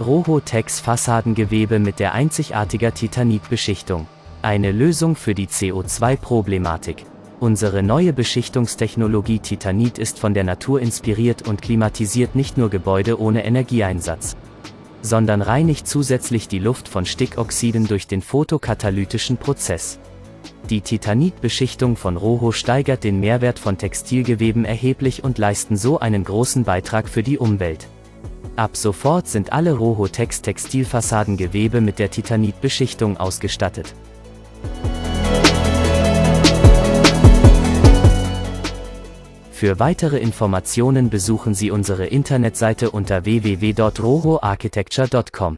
Roho-Tex Fassadengewebe mit der einzigartiger Titanitbeschichtung. Eine Lösung für die CO2-Problematik. Unsere neue Beschichtungstechnologie Titanit ist von der Natur inspiriert und klimatisiert nicht nur Gebäude ohne Energieeinsatz, sondern reinigt zusätzlich die Luft von Stickoxiden durch den photokatalytischen Prozess. Die Titanitbeschichtung von Roho steigert den Mehrwert von Textilgeweben erheblich und leisten so einen großen Beitrag für die Umwelt. Ab sofort sind alle Roho-Tex Textilfassadengewebe mit der Titanitbeschichtung ausgestattet. Für weitere Informationen besuchen Sie unsere Internetseite unter www.rohoarchitecture.com.